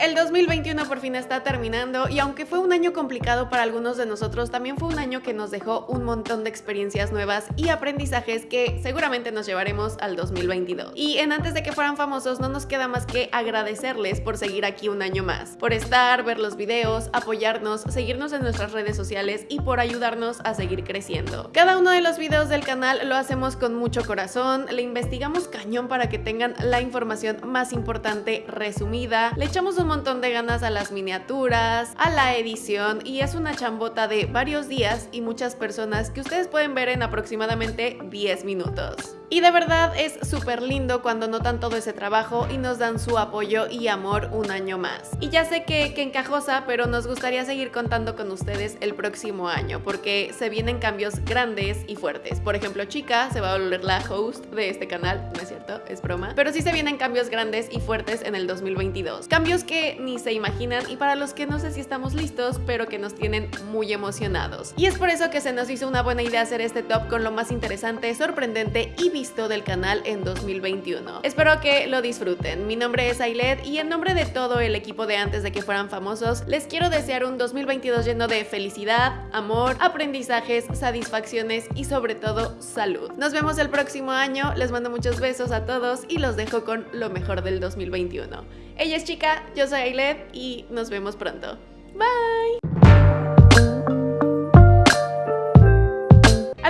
el 2021 por fin está terminando y aunque fue un año complicado para algunos de nosotros, también fue un año que nos dejó un montón de experiencias nuevas y aprendizajes que seguramente nos llevaremos al 2022. Y en antes de que fueran famosos no nos queda más que agradecerles por seguir aquí un año más, por estar, ver los videos, apoyarnos, seguirnos en nuestras redes sociales y por ayudarnos a seguir creciendo. Cada uno de los videos del canal lo hacemos con mucho corazón, le investigamos cañón para que tengan la información más importante resumida, le echamos un montón de ganas a las miniaturas, a la edición y es una chambota de varios días y muchas personas que ustedes pueden ver en aproximadamente 10 minutos. Y de verdad es súper lindo cuando notan todo ese trabajo y nos dan su apoyo y amor un año más. Y ya sé que, que encajosa, pero nos gustaría seguir contando con ustedes el próximo año porque se vienen cambios grandes y fuertes. Por ejemplo, Chica se va a volver la host de este canal, no es cierto, es broma. Pero sí se vienen cambios grandes y fuertes en el 2022. Cambios que ni se imaginan y para los que no sé si estamos listos, pero que nos tienen muy emocionados. Y es por eso que se nos hizo una buena idea hacer este top con lo más interesante, sorprendente y del canal en 2021. Espero que lo disfruten. Mi nombre es Ailet y en nombre de todo el equipo de antes de que fueran famosos, les quiero desear un 2022 lleno de felicidad, amor, aprendizajes, satisfacciones y sobre todo salud. Nos vemos el próximo año, les mando muchos besos a todos y los dejo con lo mejor del 2021. Ella es Chica, yo soy Ailet y nos vemos pronto. Bye!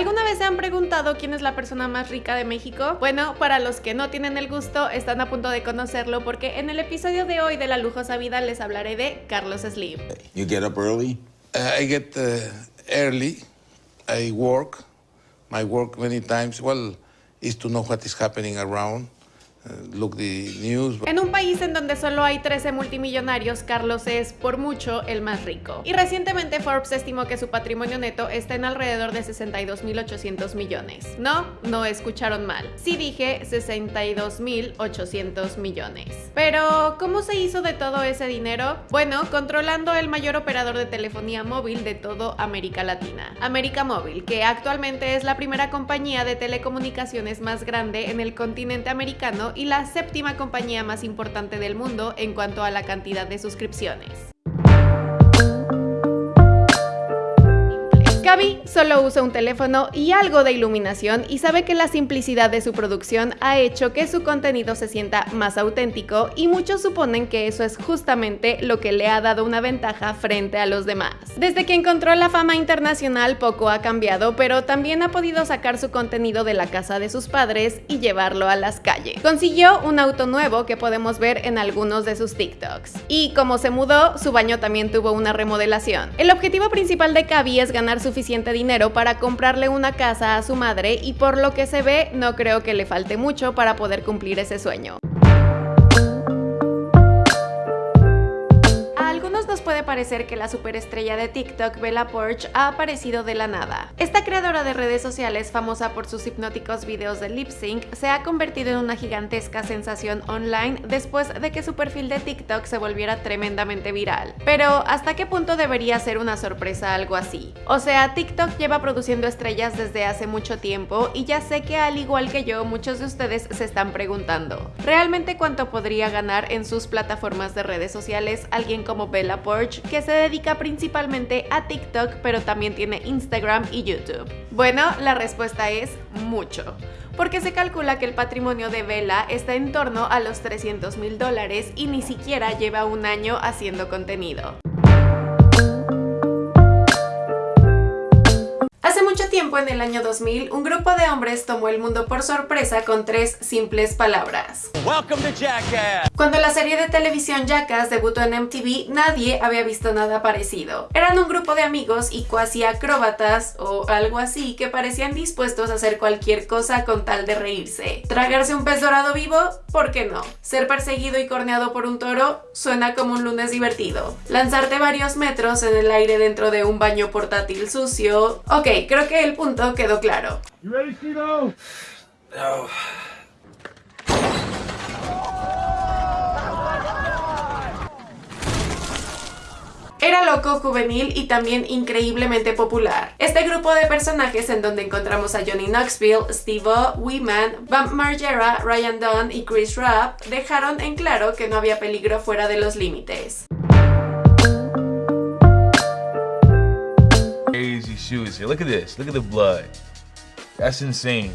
¿Alguna vez se han preguntado quién es la persona más rica de México? Bueno, para los que no tienen el gusto, están a punto de conocerlo porque en el episodio de hoy de La Lujosa Vida les hablaré de Carlos Slim. You get up early? Uh, I get uh, early. I work. My work many times, well, is to know what is happening around. En un país en donde solo hay 13 multimillonarios, Carlos es, por mucho, el más rico. Y recientemente Forbes estimó que su patrimonio neto está en alrededor de 62.800 millones. No, no escucharon mal. Sí dije 62.800 millones. Pero, ¿cómo se hizo de todo ese dinero? Bueno, controlando el mayor operador de telefonía móvil de todo América Latina, América Móvil, que actualmente es la primera compañía de telecomunicaciones más grande en el continente americano y la séptima compañía más importante del mundo en cuanto a la cantidad de suscripciones. Gaby solo usa un teléfono y algo de iluminación y sabe que la simplicidad de su producción ha hecho que su contenido se sienta más auténtico y muchos suponen que eso es justamente lo que le ha dado una ventaja frente a los demás. Desde que encontró la fama internacional poco ha cambiado, pero también ha podido sacar su contenido de la casa de sus padres y llevarlo a las calles. Consiguió un auto nuevo que podemos ver en algunos de sus TikToks. Y como se mudó, su baño también tuvo una remodelación. El objetivo principal de Gaby es ganar su suficiente dinero para comprarle una casa a su madre y por lo que se ve no creo que le falte mucho para poder cumplir ese sueño. Puede parecer que la superestrella de TikTok, Bella Porsche, ha aparecido de la nada. Esta creadora de redes sociales, famosa por sus hipnóticos videos de lip sync, se ha convertido en una gigantesca sensación online después de que su perfil de TikTok se volviera tremendamente viral. Pero, ¿hasta qué punto debería ser una sorpresa algo así? O sea, TikTok lleva produciendo estrellas desde hace mucho tiempo y ya sé que al igual que yo, muchos de ustedes se están preguntando, ¿realmente cuánto podría ganar en sus plataformas de redes sociales alguien como Bella Porsche que se dedica principalmente a TikTok, pero también tiene Instagram y YouTube. Bueno, la respuesta es mucho porque se calcula que el patrimonio de Vela está en torno a los 300 mil dólares y ni siquiera lleva un año haciendo contenido. mucho tiempo, en el año 2000, un grupo de hombres tomó el mundo por sorpresa con tres simples palabras. Cuando la serie de televisión Jackass debutó en MTV, nadie había visto nada parecido. Eran un grupo de amigos y cuasi acróbatas o algo así que parecían dispuestos a hacer cualquier cosa con tal de reírse. ¿Tragarse un pez dorado vivo? ¿Por qué no? ¿Ser perseguido y corneado por un toro? Suena como un lunes divertido. ¿Lanzarte varios metros en el aire dentro de un baño portátil sucio? Ok, creo que el punto quedó claro. Juvenil y también increíblemente popular. Este grupo de personajes en donde encontramos a Johnny Knoxville, Steve-O, Weeman, Bam Margera, Ryan Dunn y Chris Rapp dejaron en claro que no había peligro fuera de los límites. Crazy shoes here. Look at this. Look at the blood. That's insane.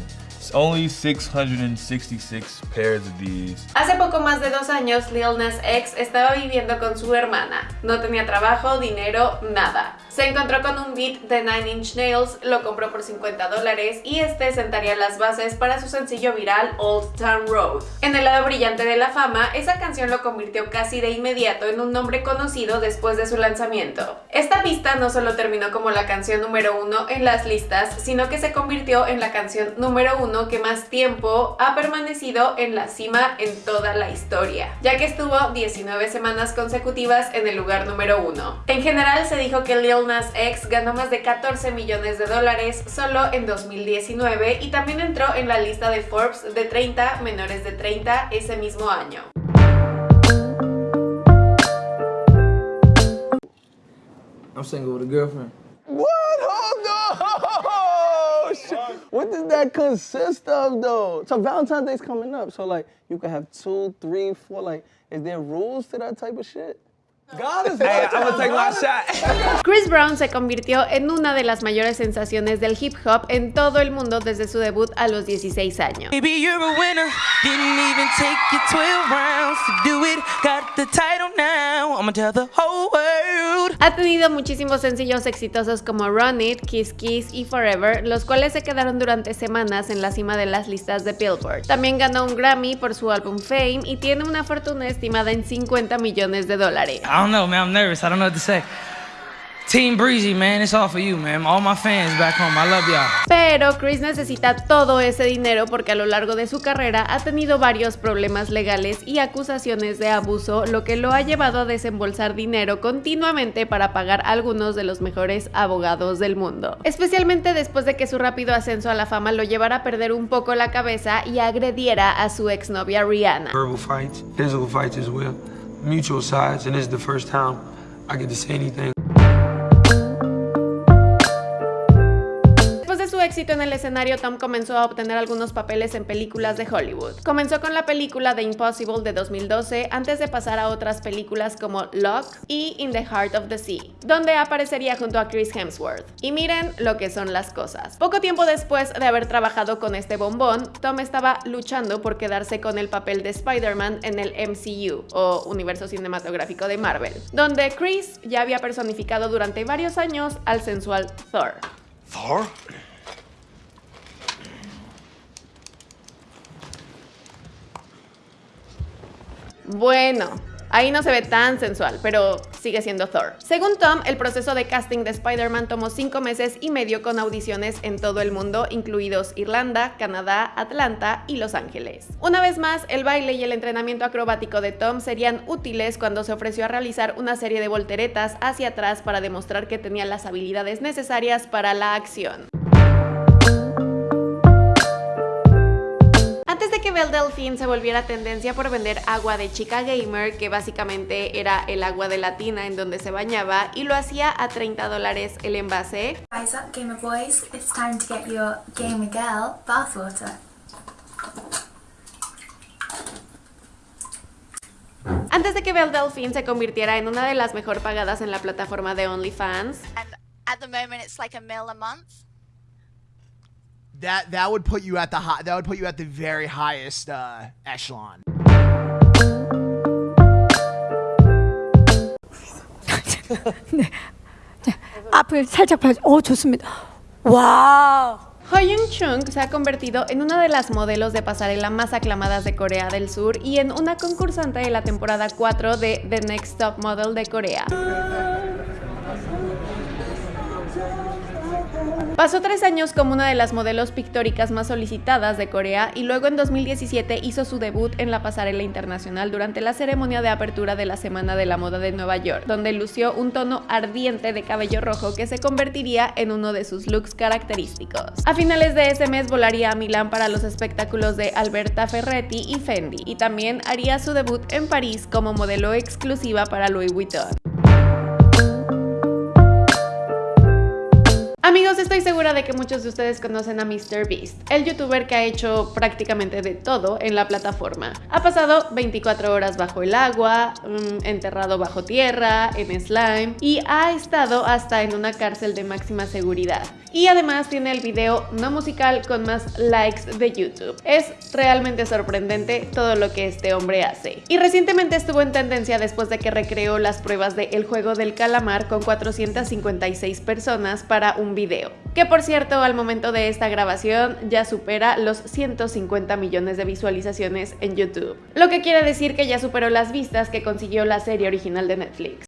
Only 666 pairs of these. Hace poco más de dos años, Lil Nas X estaba viviendo con su hermana. No tenía trabajo, dinero, nada. Se encontró con un beat de Nine Inch Nails, lo compró por 50 dólares y este sentaría las bases para su sencillo viral Old Town Road. En el lado brillante de la fama, esa canción lo convirtió casi de inmediato en un nombre conocido después de su lanzamiento. Esta pista no solo terminó como la canción número uno en las listas, sino que se convirtió en la canción número uno que más tiempo ha permanecido en la cima en toda la historia, ya que estuvo 19 semanas consecutivas en el lugar número uno. En general se dijo que Lil X ganó más de 14 millones de dólares solo en 2019 y también entró en la lista de Forbes de 30 menores de 30 ese mismo año. I'm single with a girlfriend. What? Hold on! What does that consist of, though? So Valentine's Day's coming up, so like you can have two, three, four. Like, is there rules to that type of shit? Chris Brown se convirtió en una de las mayores sensaciones del hip hop en todo el mundo desde su debut a los 16 años. Ha tenido muchísimos sencillos exitosos como Run It, Kiss Kiss y Forever, los cuales se quedaron durante semanas en la cima de las listas de Billboard. También ganó un Grammy por su álbum Fame y tiene una fortuna estimada en 50 millones de dólares. I don't know, man. I'm nervous. I don't know what to say. Team Breezy, man. It's all for you, man. All my fans back home. I love y'all. Pero Chris necesita todo ese dinero porque a lo largo de su carrera ha tenido varios problemas legales y acusaciones de abuso, lo que lo ha llevado a desembolsar dinero continuamente para pagar a algunos de los mejores abogados del mundo. Especialmente después de que su rápido ascenso a la fama lo llevara a perder un poco la cabeza y agrediera a su exnovia Rihanna. Verbal fights, physical fights as well. Mutual sides, and this is the first time I get to say anything. En el escenario, Tom comenzó a obtener algunos papeles en películas de Hollywood. Comenzó con la película The Impossible de 2012 antes de pasar a otras películas como Lock y In the Heart of the Sea, donde aparecería junto a Chris Hemsworth. Y miren lo que son las cosas. Poco tiempo después de haber trabajado con este bombón, Tom estaba luchando por quedarse con el papel de Spider-Man en el MCU, o Universo Cinematográfico de Marvel, donde Chris ya había personificado durante varios años al sensual Thor. Thor? Bueno, ahí no se ve tan sensual, pero sigue siendo Thor. Según Tom, el proceso de casting de Spider-Man tomó 5 meses y medio con audiciones en todo el mundo, incluidos Irlanda, Canadá, Atlanta y Los Ángeles. Una vez más, el baile y el entrenamiento acrobático de Tom serían útiles cuando se ofreció a realizar una serie de volteretas hacia atrás para demostrar que tenía las habilidades necesarias para la acción. Belle Delphine se volviera tendencia por vender agua de chica gamer, que básicamente era el agua de la tina en donde se bañaba, y lo hacía a 30 dólares el envase, Rise up, Gamer Boys. It's time to get your Gamer Girl bathwater. antes de que Belle Delphine se convirtiera en una de las mejor pagadas en la plataforma de OnlyFans, and at the moment it's like a mil a month That that would put you at the high, that would put you at the very highest uh, echelon. 앞을 살짝 봐. 어 좋습니다. 와. Hoyun Chung se ha convertido en una de las modelos de pasarela más aclamadas de Corea del Sur y en una concursante de la temporada 4 de The Next Top Model de Corea. Pasó tres años como una de las modelos pictóricas más solicitadas de Corea y luego en 2017 hizo su debut en la pasarela internacional durante la ceremonia de apertura de la Semana de la Moda de Nueva York, donde lució un tono ardiente de cabello rojo que se convertiría en uno de sus looks característicos. A finales de ese mes volaría a Milán para los espectáculos de Alberta Ferretti y Fendi, y también haría su debut en París como modelo exclusiva para Louis Vuitton. Amigos, estoy segura de que muchos de ustedes conocen a MrBeast, el youtuber que ha hecho prácticamente de todo en la plataforma. Ha pasado 24 horas bajo el agua, mm, enterrado bajo tierra, en slime y ha estado hasta en una cárcel de máxima seguridad. Y además tiene el video no musical con más likes de YouTube. Es realmente sorprendente todo lo que este hombre hace. Y recientemente estuvo en tendencia después de que recreó las pruebas de El Juego del Calamar con 456 personas para un video. Que por cierto, al momento de esta grabación ya supera los 150 millones de visualizaciones en YouTube. Lo que quiere decir que ya superó las vistas que consiguió la serie original de Netflix.